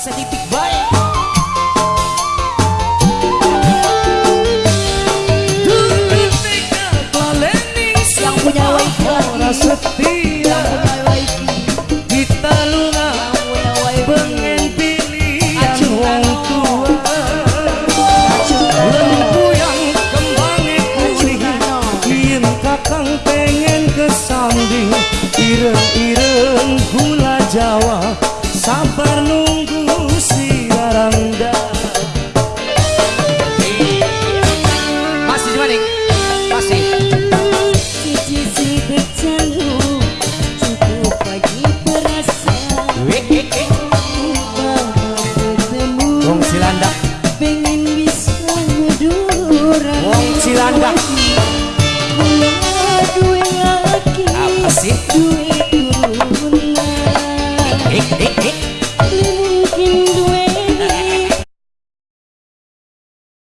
sa titikbayan.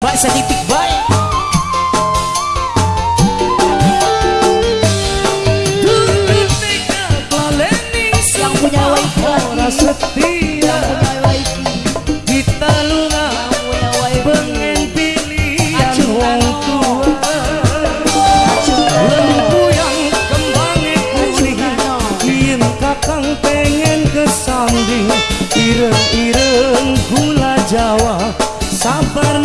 Vai sair de pique, vai! Sabar